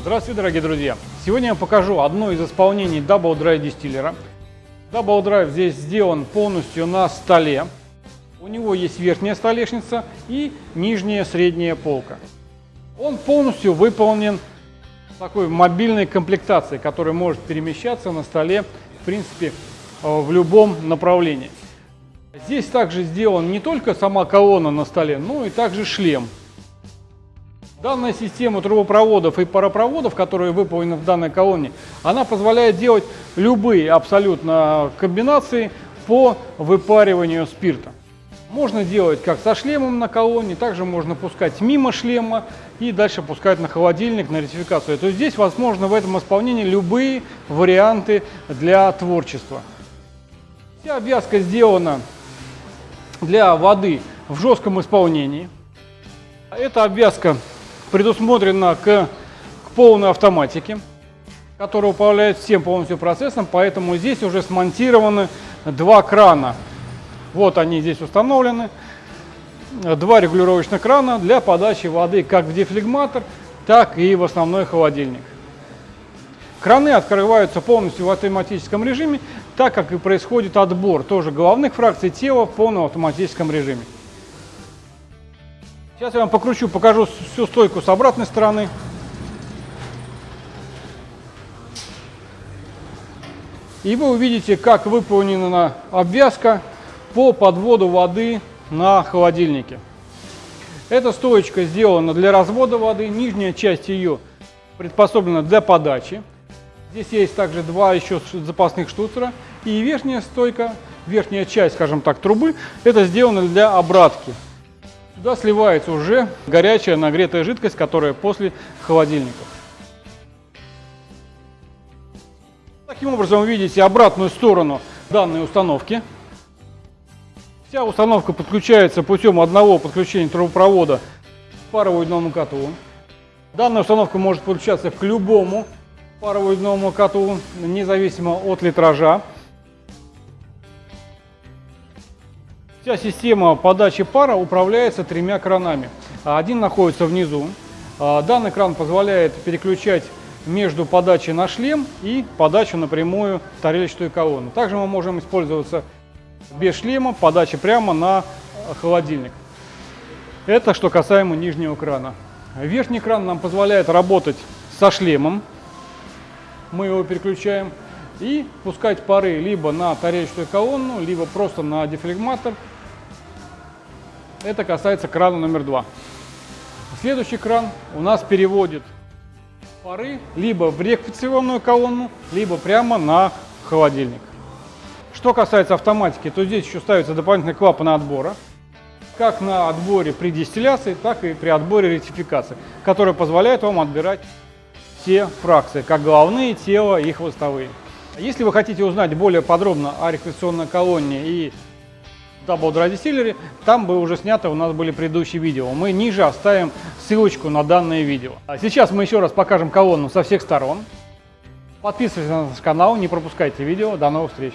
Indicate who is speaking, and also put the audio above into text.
Speaker 1: Здравствуйте, дорогие друзья! Сегодня я покажу одно из исполнений Double Dry дистиллера. Double Dry здесь сделан полностью на столе. У него есть верхняя столешница и нижняя средняя полка. Он полностью выполнен такой мобильной комплектацией, которая может перемещаться на столе, в принципе, э, в любом направлении. Здесь также сделан не только сама колонна на столе, но и также шлем. Данная система трубопроводов и паропроводов, которые выполнены в данной колонне, она позволяет делать любые абсолютно комбинации по выпариванию спирта. Можно делать как со шлемом на колонне, также можно пускать мимо шлема и дальше пускать на холодильник, на ретификацию. То есть здесь возможно в этом исполнении любые варианты для творчества. Вся обвязка сделана для воды в жестком исполнении. Эта обвязка предусмотрена к, к полной автоматике, которая управляет всем полностью процессом, поэтому здесь уже смонтированы два крана. Вот они здесь установлены. Два регулировочных крана для подачи воды как в дефлегматор, так и в основной холодильник. Краны открываются полностью в автоматическом режиме, так как и происходит отбор тоже головных фракций тела в полном автоматическом режиме. Сейчас я вам покручу, покажу всю стойку с обратной стороны. И вы увидите, как выполнена обвязка по подводу воды на холодильнике. Эта стоечка сделана для развода воды, нижняя часть ее приспособлена для подачи. Здесь есть также два еще запасных штуцера. И верхняя стойка, верхняя часть, скажем так, трубы, это сделано для обратки. Сюда сливается уже горячая нагретая жидкость, которая после холодильника. Таким образом вы видите обратную сторону данной установки. Вся установка подключается путем одного подключения трубопровода к паровому котлу. Данная установка может подключаться к любому паровому котлу, независимо от литража. Вся система подачи пара управляется тремя кранами. Один находится внизу. А, данный кран позволяет переключать между подачей на шлем и подачу напрямую в тарелочную колонну. Также мы можем использоваться без шлема, подачи прямо на холодильник. Это что касаемо нижнего крана. Верхний кран нам позволяет работать со шлемом. Мы его переключаем и пускать пары либо на тарелочную колонну, либо просто на дефлегматор это касается крана номер два. Следующий кран у нас переводит пары либо в реквиционную колонну, либо прямо на холодильник. Что касается автоматики, то здесь еще ставятся дополнительные клапаны отбора, как на отборе при дистилляции, так и при отборе ретификации, которые позволяют вам отбирать все фракции, как головные, тело и хвостовые. Если вы хотите узнать более подробно о реквиционной колонне и Double Dry Distillery, там бы уже снято у нас были предыдущие видео. Мы ниже оставим ссылочку на данное видео. А сейчас мы еще раз покажем колонну со всех сторон. Подписывайтесь на наш канал, не пропускайте видео. До новых встреч!